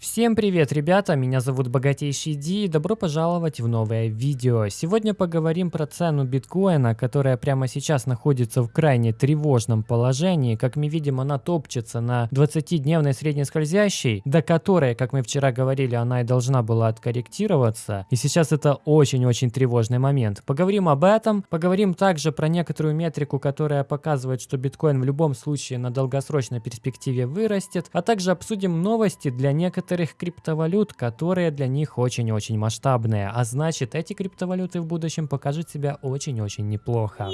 Всем привет, ребята! Меня зовут Богатейший Ди и добро пожаловать в новое видео. Сегодня поговорим про цену биткоина, которая прямо сейчас находится в крайне тревожном положении. Как мы видим, она топчется на 20-дневной среднескользящей, до которой, как мы вчера говорили, она и должна была откорректироваться. И сейчас это очень-очень тревожный момент. Поговорим об этом, поговорим также про некоторую метрику, которая показывает, что биткоин в любом случае на долгосрочной перспективе вырастет, а также обсудим новости для некоторых некоторых криптовалют, которые для них очень-очень масштабные, а значит эти криптовалюты в будущем покажут себя очень-очень неплохо.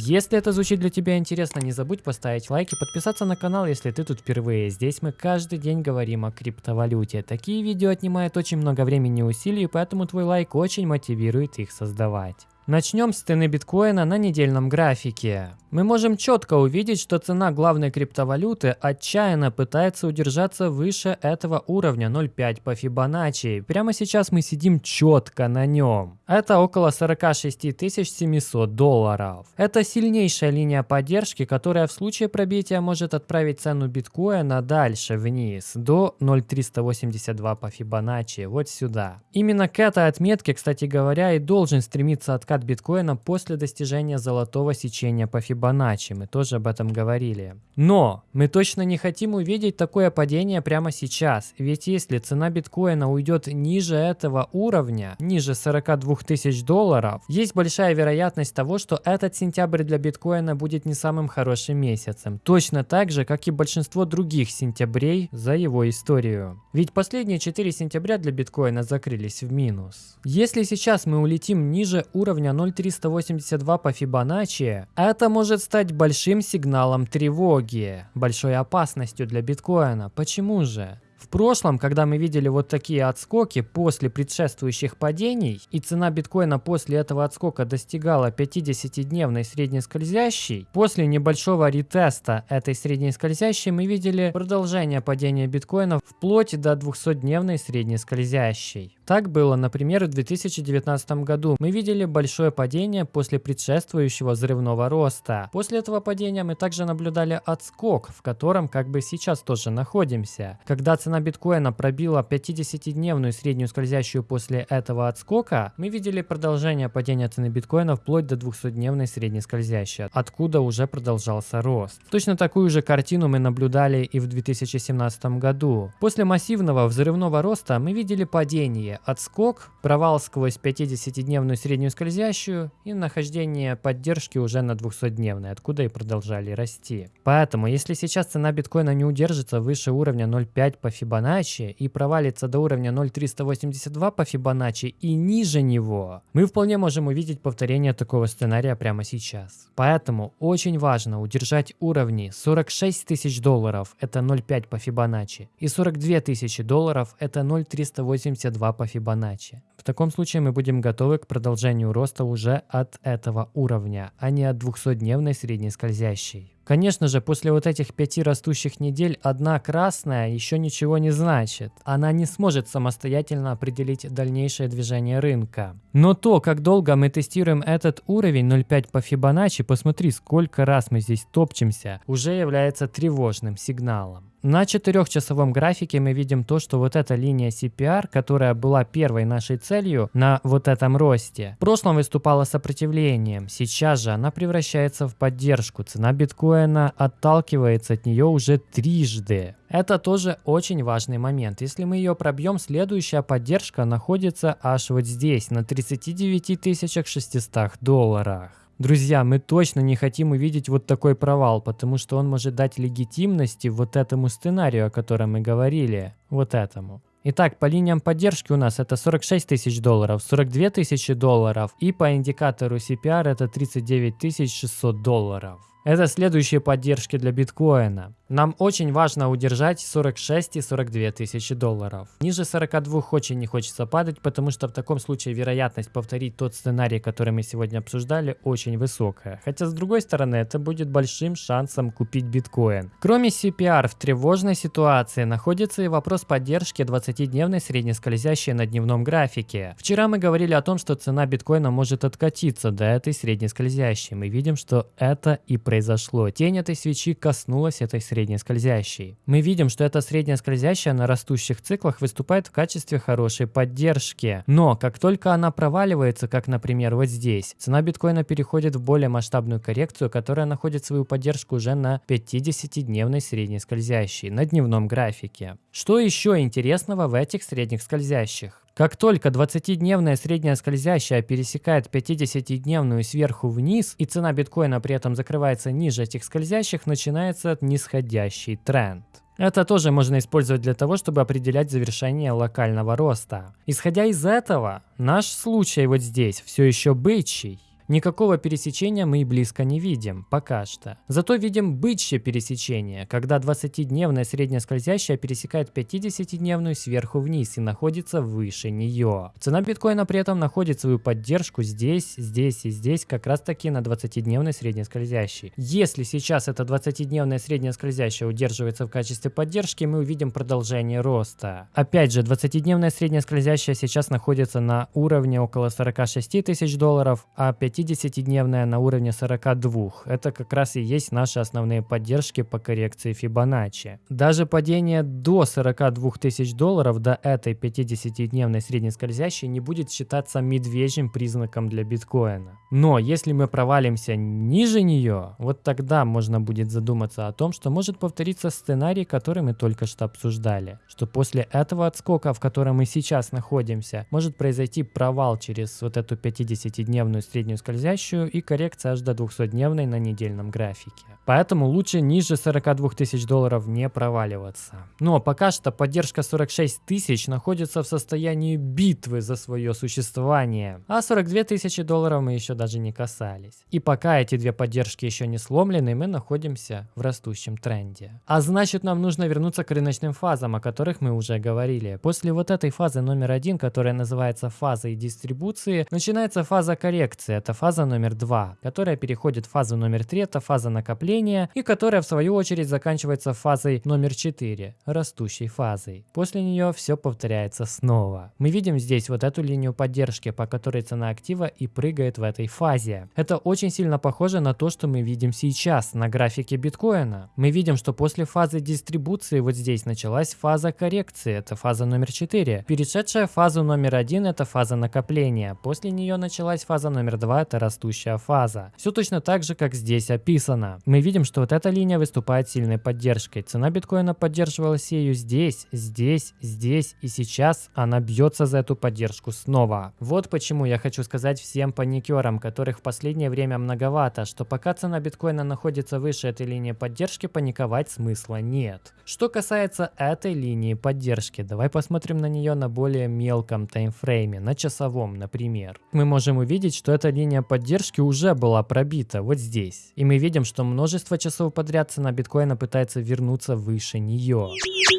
Если это звучит для тебя интересно, не забудь поставить лайк и подписаться на канал, если ты тут впервые. Здесь мы каждый день говорим о криптовалюте. Такие видео отнимают очень много времени и усилий, поэтому твой лайк очень мотивирует их создавать. Начнем с цены биткоина на недельном графике. Мы можем четко увидеть, что цена главной криптовалюты отчаянно пытается удержаться выше этого уровня 0.5 по Фибоначчи. Прямо сейчас мы сидим четко на нем. Это около 46 700 долларов. Это сильнейшая линия поддержки, которая в случае пробития может отправить цену биткоина дальше вниз, до 0.382 по Фибоначчи, вот сюда. Именно к этой отметке, кстати говоря, и должен стремиться откат биткоина после достижения золотого сечения по Фибоначчи, мы тоже об этом говорили. Но мы точно не хотим увидеть такое падение прямо сейчас, ведь если цена биткоина уйдет ниже этого уровня, ниже 42 тысяч долларов, есть большая вероятность того, что этот сентябрь для биткоина будет не самым хорошим месяцем. Точно так же, как и большинство других сентябрей за его историю. Ведь последние 4 сентября для биткоина закрылись в минус. Если сейчас мы улетим ниже уровня 0.382 по Фибоначчи, это может стать большим сигналом тревоги, большой опасностью для биткоина. Почему же? В прошлом, когда мы видели вот такие отскоки после предшествующих падений, и цена биткоина после этого отскока достигала 50-дневной средней скользящей, после небольшого ретеста этой средней скользящей мы видели продолжение падения биткоина вплоть до 200-дневной средней скользящей. Так было, например, в 2019 году. Мы видели большое падение после предшествующего взрывного роста. После этого падения мы также наблюдали отскок, в котором как бы сейчас тоже находимся. Когда цена биткоина пробила 50-дневную среднюю скользящую после этого отскока, мы видели продолжение падения цены биткоина вплоть до 200-дневной средней скользящей, откуда уже продолжался рост. Точно такую же картину мы наблюдали и в 2017 году. После массивного взрывного роста мы видели падение, отскок, провал сквозь 50-дневную среднюю скользящую и нахождение поддержки уже на 200-дневной, откуда и продолжали расти. Поэтому, если сейчас цена биткоина не удержится выше уровня 0.5 по Фибоначчи и провалится до уровня 0.382 по Фибоначчи и ниже него, мы вполне можем увидеть повторение такого сценария прямо сейчас. Поэтому очень важно удержать уровни 46 тысяч долларов, это 0.5 по Фибоначчи, и 42 тысячи долларов, это 0.382 по по Фибоначчи. В таком случае мы будем готовы к продолжению роста уже от этого уровня, а не от 200-дневной средней скользящей. Конечно же, после вот этих пяти растущих недель одна красная еще ничего не значит. Она не сможет самостоятельно определить дальнейшее движение рынка. Но то, как долго мы тестируем этот уровень 0.5 по Фибоначчи, посмотри, сколько раз мы здесь топчемся, уже является тревожным сигналом. На четырехчасовом графике мы видим то, что вот эта линия CPR, которая была первой нашей целью на вот этом росте, в прошлом выступала сопротивлением, сейчас же она превращается в поддержку. Цена биткоина отталкивается от нее уже трижды. Это тоже очень важный момент. Если мы ее пробьем, следующая поддержка находится аж вот здесь, на 39 600 долларах. Друзья, мы точно не хотим увидеть вот такой провал, потому что он может дать легитимности вот этому сценарию, о котором мы говорили, вот этому. Итак, по линиям поддержки у нас это 46 тысяч долларов, 42 тысячи долларов и по индикатору CPR это 39 600 долларов. Это следующие поддержки для биткоина. Нам очень важно удержать 46 и 42 тысячи долларов. Ниже 42 очень не хочется падать, потому что в таком случае вероятность повторить тот сценарий, который мы сегодня обсуждали, очень высокая. Хотя с другой стороны, это будет большим шансом купить биткоин. Кроме CPR, в тревожной ситуации находится и вопрос поддержки 20-дневной среднескользящей на дневном графике. Вчера мы говорили о том, что цена биткоина может откатиться до этой среднескользящей. Мы видим, что это и происходит произошло. Тень этой свечи коснулась этой средней скользящей. Мы видим, что эта средняя скользящая на растущих циклах выступает в качестве хорошей поддержки. Но как только она проваливается, как, например, вот здесь, цена биткоина переходит в более масштабную коррекцию, которая находит свою поддержку уже на 50-дневной средней скользящей, на дневном графике. Что еще интересного в этих средних скользящих? Как только 20-дневная средняя скользящая пересекает 50-дневную сверху вниз, и цена биткоина при этом закрывается ниже этих скользящих, начинается нисходящий тренд. Это тоже можно использовать для того, чтобы определять завершение локального роста. Исходя из этого, наш случай вот здесь все еще бычий. Никакого пересечения мы и близко не видим, пока что. Зато видим бычье пересечение, когда 20-дневная средняя скользящая пересекает 50-дневную сверху вниз и находится выше нее. Цена биткоина при этом находит свою поддержку здесь, здесь и здесь, как раз таки на 20-дневной средней скользящей. Если сейчас эта 20-дневная средняя скользящая удерживается в качестве поддержки, мы увидим продолжение роста. Опять же, 20-дневная средняя скользящая сейчас находится на уровне около 46 тысяч долларов, а 5 50-дневная на уровне 42. Это как раз и есть наши основные поддержки по коррекции Фибоначчи. Даже падение до 42 тысяч долларов до этой 50-дневной средней скользящей не будет считаться медвежьим признаком для биткоина. Но если мы провалимся ниже нее, вот тогда можно будет задуматься о том, что может повториться сценарий, который мы только что обсуждали. Что после этого отскока, в котором мы сейчас находимся, может произойти провал через вот эту 50-дневную среднюю скользящую и коррекция аж до 200-дневной на недельном графике. Поэтому лучше ниже 42 тысяч долларов не проваливаться. Но пока что поддержка 46 тысяч находится в состоянии битвы за свое существование, а 42 тысячи долларов мы еще даже не касались. И пока эти две поддержки еще не сломлены, мы находимся в растущем тренде. А значит нам нужно вернуться к рыночным фазам, о которых мы уже говорили. После вот этой фазы номер один, которая называется фазой дистрибуции, начинается фаза коррекции. Это фаза номер два, которая переходит в фазу номер три, это фаза накопления, и которая в свою очередь заканчивается фазой номер 4, растущей фазой. После нее все повторяется снова. Мы видим здесь вот эту линию поддержки, по которой цена актива и прыгает в этой фазе. Это очень сильно похоже на то, что мы видим сейчас на графике биткоина. Мы видим, что после фазы дистрибуции вот здесь началась фаза коррекции, это фаза номер 4. Перешедшая фазу номер 1 это фаза накопления. После нее началась фаза номер 2, это растущая фаза. Все точно так же, как здесь описано. Мы видим, что вот эта линия выступает сильной поддержкой. Цена биткоина поддерживалась ею здесь, здесь, здесь и сейчас она бьется за эту поддержку снова. Вот почему я хочу сказать всем паникерам, которых в последнее время многовато, что пока цена биткоина находится выше этой линии поддержки, паниковать смысла нет. Что касается этой линии поддержки, давай посмотрим на нее на более мелком таймфрейме, на часовом, например. Мы можем увидеть, что эта линия поддержки уже была пробита вот здесь. И мы видим, что множество часов подряд цена биткоина пытается вернуться выше нее.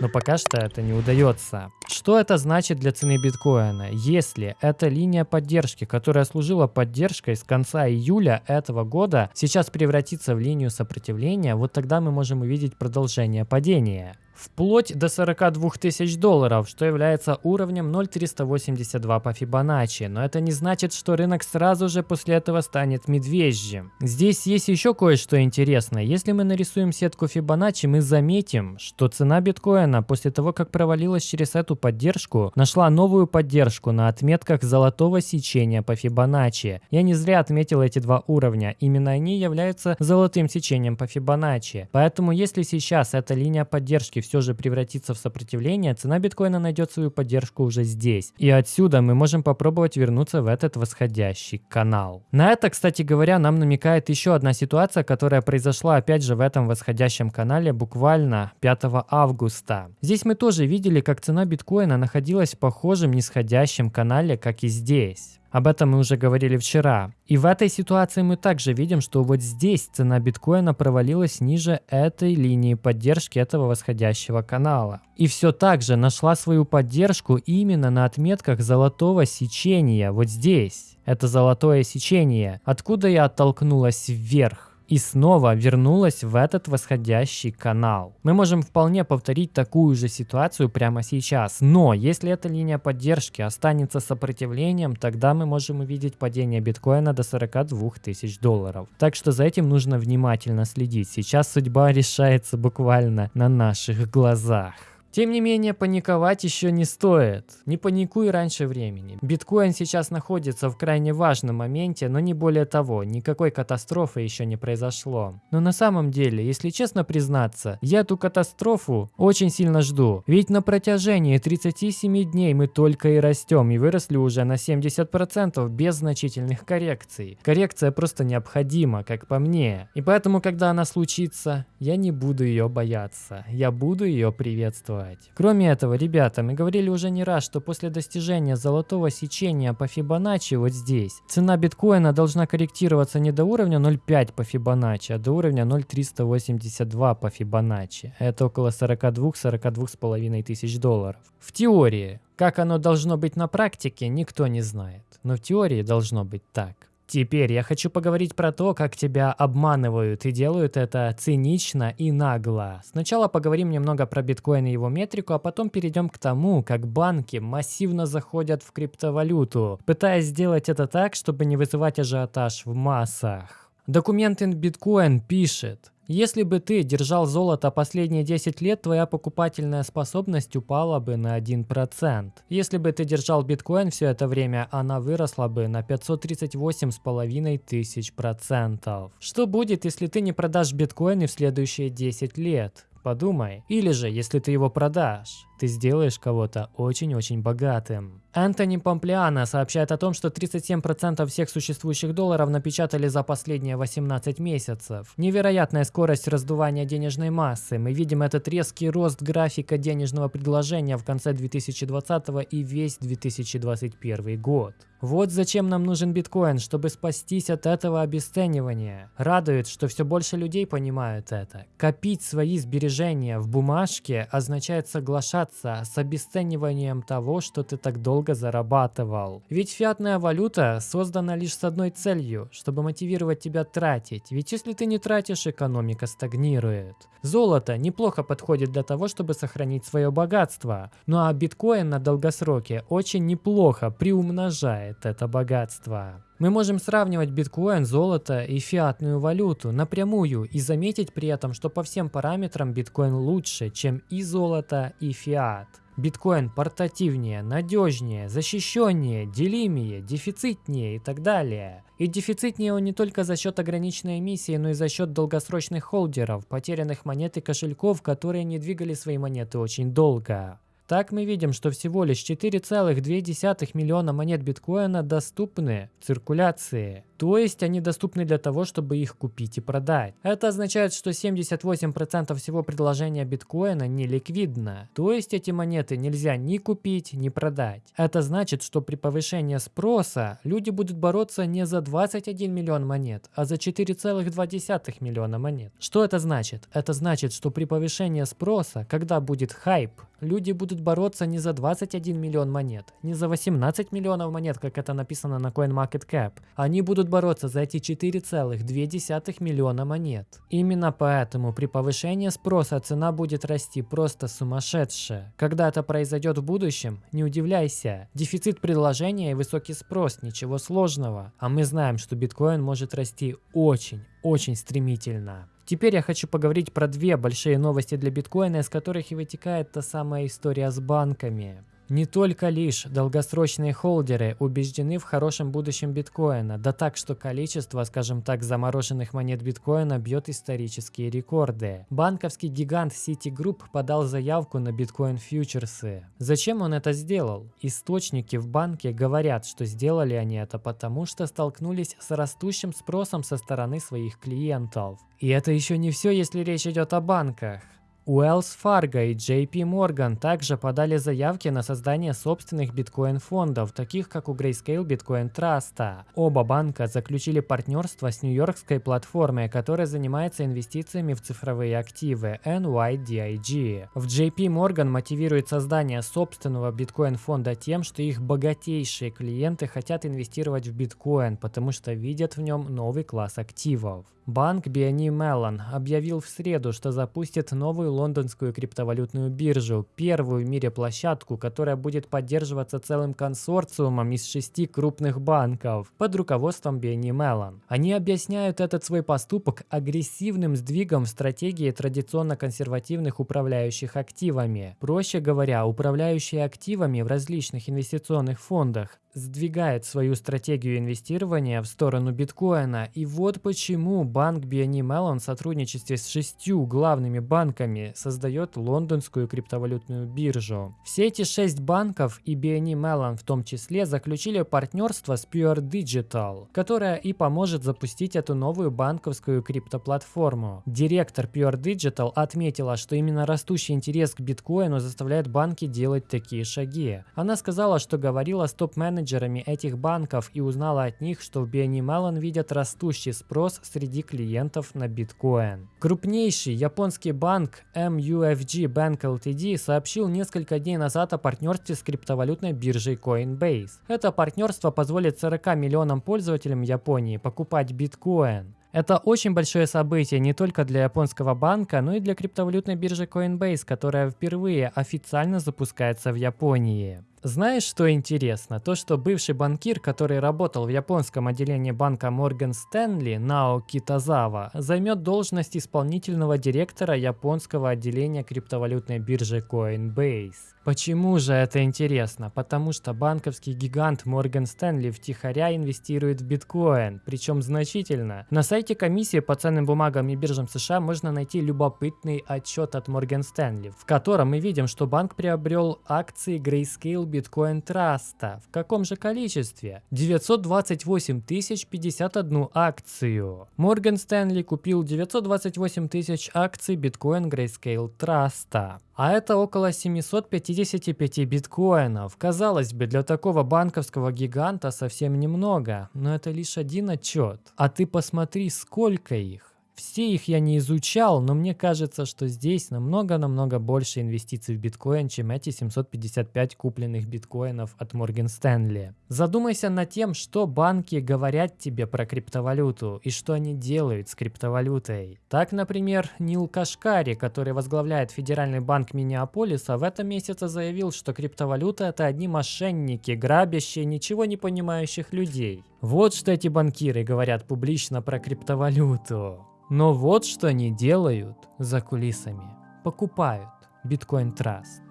Но пока что это не удается. Что это значит для цены биткоина? Если эта линия поддержки, которая служила поддержкой с конца июля этого года, сейчас превратится в линию сопротивления, вот тогда мы можем увидеть продолжение падения вплоть до 42 тысяч долларов, что является уровнем 0,382 по Фибоначчи. Но это не значит, что рынок сразу же после этого станет медвежьим. Здесь есть еще кое-что интересное. Если мы нарисуем сетку Фибоначчи, мы заметим, что цена биткоина после того, как провалилась через эту поддержку, нашла новую поддержку на отметках золотого сечения по Фибоначчи. Я не зря отметил эти два уровня. Именно они являются золотым сечением по Фибоначчи. Поэтому если сейчас эта линия поддержки все же превратится в сопротивление, цена биткоина найдет свою поддержку уже здесь. И отсюда мы можем попробовать вернуться в этот восходящий канал. На это, кстати говоря, нам намекает еще одна ситуация, которая произошла опять же в этом восходящем канале буквально 5 августа. Здесь мы тоже видели, как цена биткоина находилась в похожем нисходящем канале, как и здесь. Об этом мы уже говорили вчера. И в этой ситуации мы также видим, что вот здесь цена биткоина провалилась ниже этой линии поддержки этого восходящего канала. И все так же нашла свою поддержку именно на отметках золотого сечения, вот здесь. Это золотое сечение, откуда я оттолкнулась вверх. И снова вернулась в этот восходящий канал. Мы можем вполне повторить такую же ситуацию прямо сейчас, но если эта линия поддержки останется сопротивлением, тогда мы можем увидеть падение биткоина до 42 тысяч долларов. Так что за этим нужно внимательно следить. Сейчас судьба решается буквально на наших глазах. Тем не менее, паниковать еще не стоит. Не паникуй раньше времени. Биткоин сейчас находится в крайне важном моменте, но не более того, никакой катастрофы еще не произошло. Но на самом деле, если честно признаться, я эту катастрофу очень сильно жду. Ведь на протяжении 37 дней мы только и растем и выросли уже на 70% без значительных коррекций. Коррекция просто необходима, как по мне. И поэтому, когда она случится, я не буду ее бояться. Я буду ее приветствовать делать. Кроме этого, ребята, мы говорили уже не раз, что после достижения золотого сечения по Фибоначчи вот здесь, цена биткоина должна корректироваться не до уровня 0.5 по Фибоначчи, а до уровня 0.382 по Фибоначчи. Это около 42-42,5 тысяч долларов. В теории, как оно должно быть на практике, никто не знает. Но в теории должно быть так. Теперь я хочу поговорить про то, как тебя обманывают и делают это цинично и нагло. Сначала поговорим немного про биткоин и его метрику, а потом перейдем к тому, как банки массивно заходят в криптовалюту, пытаясь сделать это так, чтобы не вызывать ажиотаж в массах. Документ in Bitcoin пишет, если бы ты держал золото последние 10 лет, твоя покупательная способность упала бы на 1%. Если бы ты держал биткоин все это время, она выросла бы на 538,5 тысяч процентов. Что будет, если ты не продашь биткоины в следующие 10 лет? Подумай. Или же, если ты его продашь, ты сделаешь кого-то очень-очень богатым. Энтони Помплиано сообщает о том, что 37% всех существующих долларов напечатали за последние 18 месяцев. Невероятная скорость раздувания денежной массы. Мы видим этот резкий рост графика денежного предложения в конце 2020 и весь 2021 год. Вот зачем нам нужен биткоин, чтобы спастись от этого обесценивания. Радует, что все больше людей понимают это. Копить свои сбережения в бумажке означает соглашаться с обесцениванием того, что ты так долго зарабатывал. Ведь фиатная валюта создана лишь с одной целью, чтобы мотивировать тебя тратить. Ведь если ты не тратишь, экономика стагнирует. Золото неплохо подходит для того, чтобы сохранить свое богатство. Ну а биткоин на долгосроке очень неплохо приумножает это богатство. Мы можем сравнивать биткоин, золото и фиатную валюту напрямую и заметить при этом, что по всем параметрам биткоин лучше, чем и золото, и фиат. Биткоин портативнее, надежнее, защищеннее, делимее, дефицитнее и так далее. И дефицитнее он не только за счет ограниченной эмиссии, но и за счет долгосрочных холдеров, потерянных монет и кошельков, которые не двигали свои монеты очень долго. Так мы видим, что всего лишь 4,2 миллиона монет биткоина доступны циркуляции. То есть они доступны для того, чтобы их купить и продать. Это означает, что 78% всего предложения биткоина не ликвидно. То есть эти монеты нельзя ни купить, ни продать. Это значит, что при повышении спроса люди будут бороться не за 21 миллион монет, а за 4,2 миллиона монет. Что это значит? Это значит, что при повышении спроса, когда будет хайп, люди будут бороться не за 21 миллион монет, не за 18 миллионов монет, как это написано на CoinMarketCap. Они будут бороться за эти 4,2 миллиона монет. Именно поэтому при повышении спроса цена будет расти просто сумасшедшая. Когда это произойдет в будущем, не удивляйся. Дефицит предложения и высокий спрос, ничего сложного. А мы знаем, что биткоин может расти очень, очень стремительно. Теперь я хочу поговорить про две большие новости для биткоина, из которых и вытекает та самая история с банками. Не только лишь долгосрочные холдеры убеждены в хорошем будущем биткоина, да так, что количество, скажем так, замороженных монет биткоина бьет исторические рекорды. Банковский гигант Citigroup подал заявку на биткоин-фьючерсы. Зачем он это сделал? Источники в банке говорят, что сделали они это потому, что столкнулись с растущим спросом со стороны своих клиентов. И это еще не все, если речь идет о банках. Wells Fargo и JP Morgan также подали заявки на создание собственных биткоин-фондов, таких как у Grayscale Bitcoin Trust. Оба банка заключили партнерство с нью-йоркской платформой, которая занимается инвестициями в цифровые активы NYDIG. В JP Morgan мотивирует создание собственного биткоин-фонда тем, что их богатейшие клиенты хотят инвестировать в биткоин, потому что видят в нем новый класс активов. Банк BNY Mellon объявил в среду, что запустит новую лондонскую криптовалютную биржу, первую в мире площадку, которая будет поддерживаться целым консорциумом из шести крупных банков под руководством BNY Mellon. Они объясняют этот свой поступок агрессивным сдвигом в стратегии традиционно консервативных управляющих активами. Проще говоря, управляющие активами в различных инвестиционных фондах сдвигает свою стратегию инвестирования в сторону биткоина. И вот почему банк BNY Mellon в сотрудничестве с шестью главными банками создает лондонскую криптовалютную биржу. Все эти шесть банков и BNY Mellon в том числе заключили партнерство с Pure Digital, которая и поможет запустить эту новую банковскую криптоплатформу. Директор Pure Digital отметила, что именно растущий интерес к биткоину заставляет банки делать такие шаги. Она сказала, что говорила с топ-менеджером менеджерами этих банков и узнала от них, что в BNY Mellon видят растущий спрос среди клиентов на биткоин. Крупнейший японский банк MUFG Bank Ltd сообщил несколько дней назад о партнерстве с криптовалютной биржей Coinbase. Это партнерство позволит 40 миллионам пользователям Японии покупать биткоин. Это очень большое событие не только для японского банка, но и для криптовалютной биржи Coinbase, которая впервые официально запускается в Японии. Знаешь, что интересно? То, что бывший банкир, который работал в японском отделении банка Morgan Stanley, Нао Китазава, займет должность исполнительного директора японского отделения криптовалютной биржи Coinbase. Почему же это интересно? Потому что банковский гигант Morgan Stanley втихаря инвестирует в биткоин, причем значительно. На сайте комиссии по ценным бумагам и биржам США можно найти любопытный отчет от Morgan Stanley, в котором мы видим, что банк приобрел акции Grayscale биткоин траста. В каком же количестве? 928 тысяч 51 акцию. Морган Стэнли купил 928 тысяч акций биткоин Grayscale траста. А это около 755 биткоинов. Казалось бы, для такого банковского гиганта совсем немного, но это лишь один отчет. А ты посмотри, сколько их. Все их я не изучал, но мне кажется, что здесь намного-намного больше инвестиций в биткоин, чем эти 755 купленных биткоинов от Morgan Stanley. Задумайся над тем, что банки говорят тебе про криптовалюту и что они делают с криптовалютой. Так, например, Нил Кашкари, который возглавляет Федеральный банк Миннеаполиса, в этом месяце заявил, что криптовалюта это одни мошенники, грабящие ничего не понимающих людей. Вот что эти банкиры говорят публично про криптовалюту. Но вот что они делают за кулисами. Покупают биткоин траст.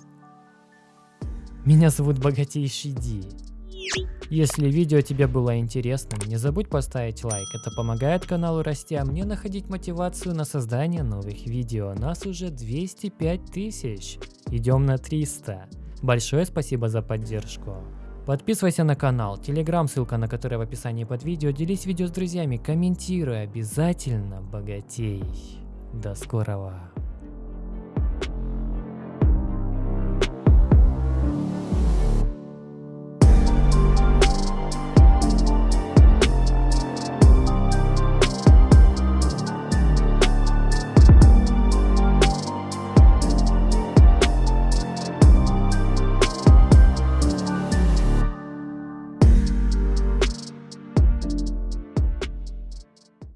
Меня зовут Богатейший Ди. Если видео тебе было интересным, не забудь поставить лайк, это помогает каналу расти, а мне находить мотивацию на создание новых видео. Нас уже 205 тысяч, идем на 300. Большое спасибо за поддержку. Подписывайся на канал, телеграм, ссылка на который в описании под видео, делись видео с друзьями, комментируй, обязательно богатей. До скорого.